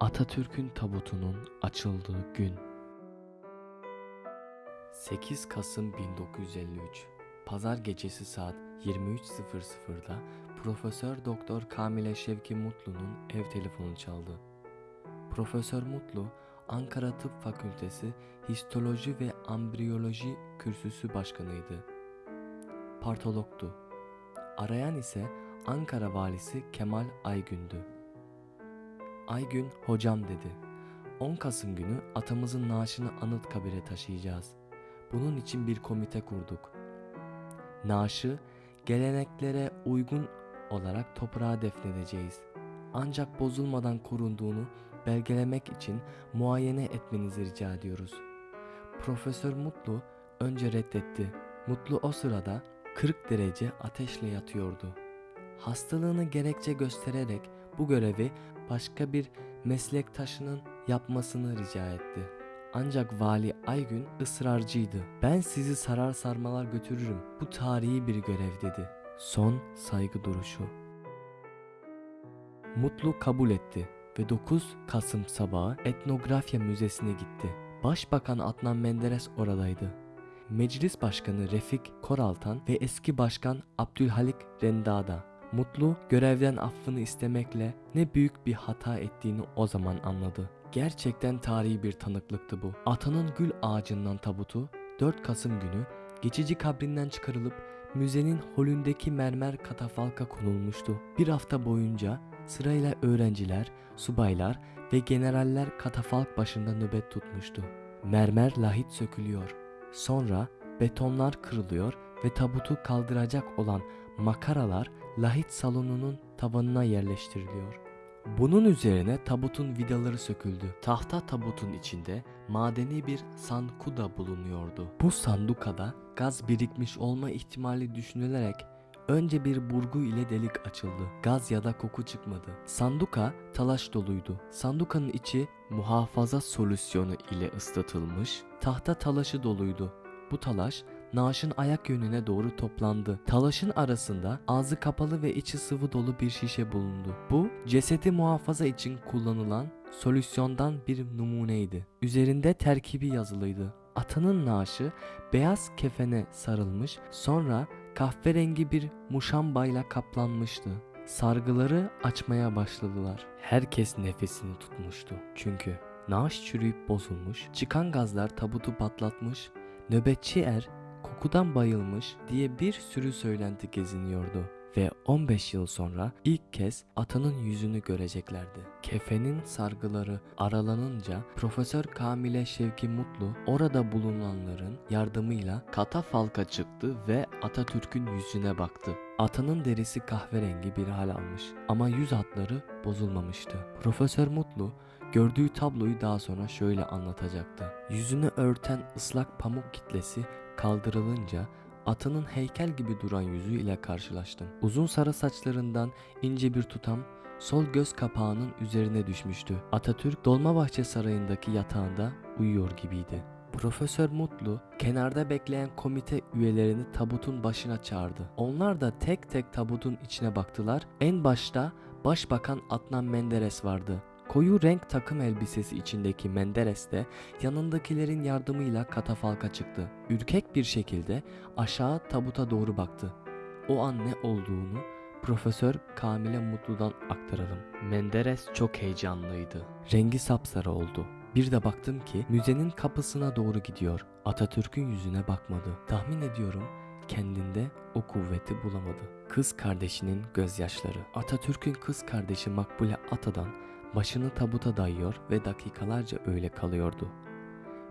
Atatürk'ün tabutunun açıldığı gün 8 Kasım 1953 Pazar gecesi saat 23.00'da Profesör Doktor Kamile Şevki Mutlu'nun ev telefonu çaldı. Profesör Mutlu, Ankara Tıp Fakültesi Histoloji ve Ambriyoloji Kürsüsü Başkanıydı. Partologtu. Arayan ise Ankara Valisi Kemal Aygün'dü. Aygün hocam dedi. 10 Kasım günü atamızın naaşını Anıtkabir'e taşıyacağız. Bunun için bir komite kurduk. Naaşı geleneklere uygun olarak toprağa defnedeceğiz. Ancak bozulmadan korunduğunu belgelemek için muayene etmenizi rica ediyoruz. Profesör Mutlu önce reddetti. Mutlu o sırada 40 derece ateşle yatıyordu. Hastalığını gerekçe göstererek bu görevi başka bir meslektaşının yapmasını rica etti. Ancak Vali Aygün ısrarcıydı. Ben sizi sarar sarmalar götürürüm. Bu tarihi bir görev dedi. Son saygı duruşu. Mutlu kabul etti ve 9 Kasım sabahı Etnografya Müzesi'ne gitti. Başbakan Adnan Menderes oradaydı. Meclis Başkanı Refik Koraltan ve eski başkan Abdülhalik Rendada Mutlu görevden affını istemekle ne büyük bir hata ettiğini o zaman anladı. Gerçekten tarihi bir tanıklıktı bu. Atanın gül ağacından tabutu 4 Kasım günü geçici kabrinden çıkarılıp müzenin holündeki mermer katafalka konulmuştu. Bir hafta boyunca sırayla öğrenciler, subaylar ve generaller katafalk başında nöbet tutmuştu. Mermer lahit sökülüyor. Sonra betonlar kırılıyor ve tabutu kaldıracak olan makaralar lahit salonunun tavanına yerleştiriliyor. Bunun üzerine tabutun vidaları söküldü. Tahta tabutun içinde madeni bir sanduka bulunuyordu. Bu sandukada gaz birikmiş olma ihtimali düşünülerek önce bir burgu ile delik açıldı. Gaz ya da koku çıkmadı. Sanduka talaş doluydu. Sandukanın içi muhafaza solüsyonu ile ıslatılmış. Tahta talaşı doluydu. Bu talaş naaşın ayak yönüne doğru toplandı. Talaşın arasında ağzı kapalı ve içi sıvı dolu bir şişe bulundu. Bu cesedi muhafaza için kullanılan solüsyondan bir numuneydi. Üzerinde terkibi yazılıydı. Atanın naaşı beyaz kefene sarılmış sonra kahverengi bir muşambayla kaplanmıştı. Sargıları açmaya başladılar. Herkes nefesini tutmuştu. Çünkü naaş çürüyüp bozulmuş, çıkan gazlar tabutu patlatmış, nöbetçi er kokudan bayılmış diye bir sürü söylenti geziniyordu ve 15 yıl sonra ilk kez atanın yüzünü göreceklerdi. Kefenin sargıları aralanınca Profesör Kamile Şevki Mutlu orada bulunanların yardımıyla katafalka çıktı ve Atatürk'ün yüzüne baktı. Atanın derisi kahverengi bir hal almış ama yüz hatları bozulmamıştı. Profesör Mutlu gördüğü tabloyu daha sonra şöyle anlatacaktı. Yüzünü örten ıslak pamuk kitlesi kaldırılınca atının heykel gibi duran yüzü ile karşılaştım. Uzun sarı saçlarından ince bir tutam sol göz kapağının üzerine düşmüştü. Atatürk Dolmabahçe Sarayı'ndaki yatağında uyuyor gibiydi. Profesör Mutlu kenarda bekleyen komite üyelerini tabutun başına çağırdı. Onlar da tek tek tabutun içine baktılar. En başta Başbakan Adnan Menderes vardı. Koyu renk takım elbisesi içindeki Menderes de yanındakilerin yardımıyla katafalka çıktı. Ürkek bir şekilde aşağı tabuta doğru baktı. O an ne olduğunu Profesör Kamile Mutlu'dan aktaralım. Menderes çok heyecanlıydı. Rengi sapsarı oldu. Bir de baktım ki müzenin kapısına doğru gidiyor. Atatürk'ün yüzüne bakmadı. Tahmin ediyorum kendinde o kuvveti bulamadı. Kız kardeşinin gözyaşları. Atatürk'ün kız kardeşi Makbule Ata'dan başını tabuta dayıyor ve dakikalarca öyle kalıyordu.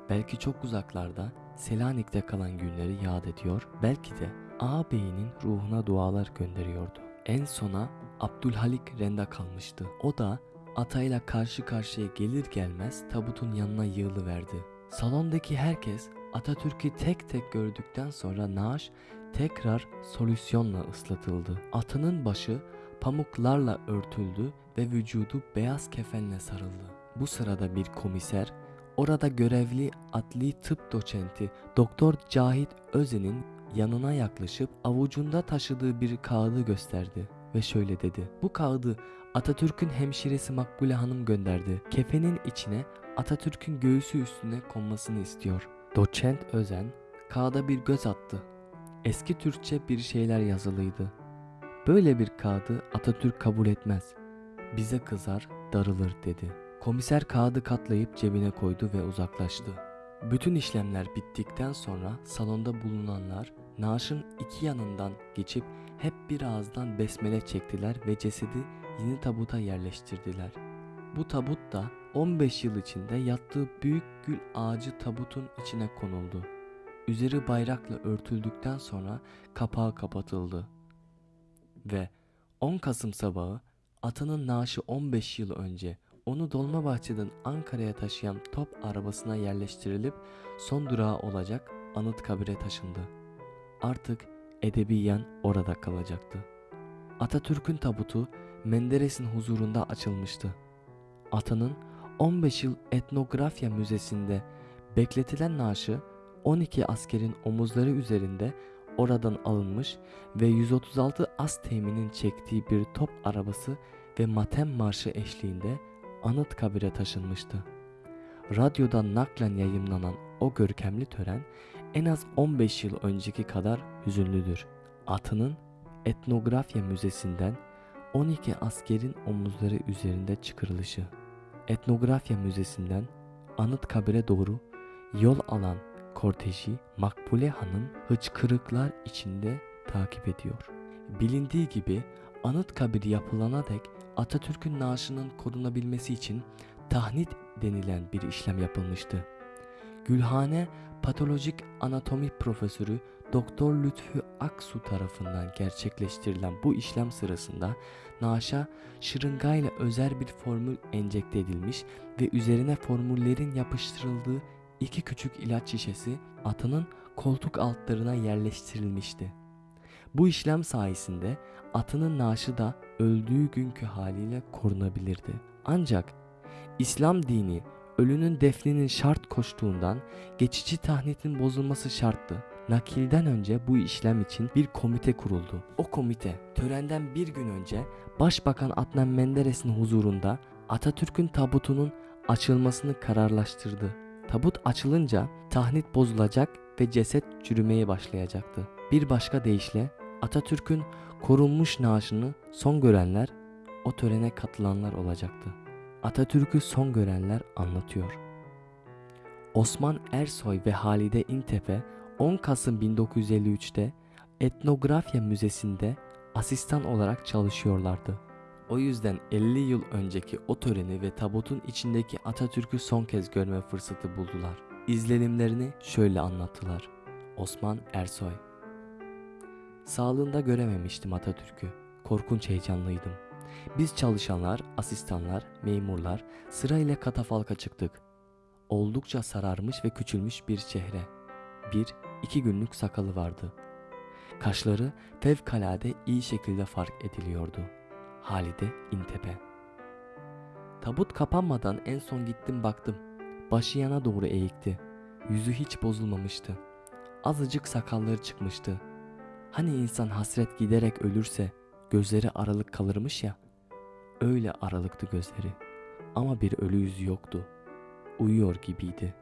Belki çok uzaklarda Selanik'te kalan günleri yad ediyor, belki de ağabeyinin ruhuna dualar gönderiyordu. En sona Abdülhalik Renda kalmıştı. O da atayla karşı karşıya gelir gelmez tabutun yanına yığılıverdi. Salondaki herkes Atatürk'ü tek tek gördükten sonra naaş tekrar solüsyonla ıslatıldı. Atının başı pamuklarla örtüldü ve vücudu beyaz kefenle sarıldı. Bu sırada bir komiser orada görevli adli tıp doçenti Doktor Cahit Özen'in yanına yaklaşıp avucunda taşıdığı bir kağıdı gösterdi ve şöyle dedi. Bu kağıdı Atatürk'ün hemşiresi Makbule Hanım gönderdi. Kefenin içine Atatürk'ün göğsü üstüne konmasını istiyor. Doçent Özen kağıda bir göz attı. Eski Türkçe bir şeyler yazılıydı. Böyle bir kağıdı Atatürk kabul etmez. Bize kızar, darılır dedi. Komiser kağıdı katlayıp cebine koydu ve uzaklaştı. Bütün işlemler bittikten sonra salonda bulunanlar naaşın iki yanından geçip hep bir ağızdan besmele çektiler ve cesedi yeni tabuta yerleştirdiler. Bu tabut da 15 yıl içinde yattığı büyük gül ağacı tabutun içine konuldu. Üzeri bayrakla örtüldükten sonra kapağı kapatıldı. Ve 10 Kasım sabahı atının naaşı 15 yıl önce onu Dolmabahçe'den Ankara'ya taşıyan top arabasına yerleştirilip son durağı olacak Anıtkabir'e taşındı. Artık edebiyen orada kalacaktı. Atatürk'ün tabutu Menderes'in huzurunda açılmıştı. Atanın 15 yıl etnografya müzesinde bekletilen naaşı 12 askerin omuzları üzerinde oradan alınmış ve 136 as teminin çektiği bir top arabası ve matem marşı eşliğinde Anıtkabir'e taşınmıştı. Radyodan naklen yayımlanan o görkemli tören en az 15 yıl önceki kadar hüzünlüdür. Atının etnografya müzesinden 12 askerin omuzları üzerinde çıkarılışı. Etnografya müzesinden Anıtkabir'e doğru yol alan korteji Makbule Hanım hıçkırıklar içinde takip ediyor. Bilindiği gibi Anıtkabir yapılana dek Atatürk'ün naaşının korunabilmesi için tahnit denilen bir işlem yapılmıştı. Gülhane Patolojik Anatomi Profesörü Doktor Lütfü Aksu tarafından gerçekleştirilen bu işlem sırasında naaşa şırıngayla özel bir formül enjekte edilmiş ve üzerine formüllerin yapıştırıldığı iki küçük ilaç şişesi atının koltuk altlarına yerleştirilmişti. Bu işlem sayesinde atının naaşı da öldüğü günkü haliyle korunabilirdi. Ancak İslam dini ölünün defninin şart koştuğundan geçici tahnitin bozulması şarttı. Nakilden önce bu işlem için bir komite kuruldu. O komite törenden bir gün önce Başbakan Adnan Menderes'in huzurunda Atatürk'ün tabutunun açılmasını kararlaştırdı. Tabut açılınca tahnit bozulacak ve ceset çürümeye başlayacaktı. Bir başka deyişle Atatürk'ün korunmuş naaşını son görenler o törene katılanlar olacaktı. Atatürk'ü son görenler anlatıyor. Osman Ersoy ve Halide İntepe 10 Kasım 1953'te Etnografya Müzesi'nde asistan olarak çalışıyorlardı. O yüzden 50 yıl önceki o töreni ve tabutun içindeki Atatürk'ü son kez görme fırsatı buldular. İzlenimlerini şöyle anlattılar. Osman Ersoy Sağlığında görememiştim Atatürk'ü. Korkunç heyecanlıydım. Biz çalışanlar, asistanlar, memurlar sırayla katafalka çıktık. Oldukça sararmış ve küçülmüş bir çehre. Bir, iki günlük sakalı vardı. Kaşları fevkalade iyi şekilde fark ediliyordu. Halide İntepe Tabut kapanmadan en son gittim baktım. Başı yana doğru eğikti. Yüzü hiç bozulmamıştı. Azıcık sakalları çıkmıştı. Hani insan hasret giderek ölürse gözleri aralık kalırmış ya. Öyle aralıktı gözleri. Ama bir ölü yüzü yoktu. Uyuyor gibiydi.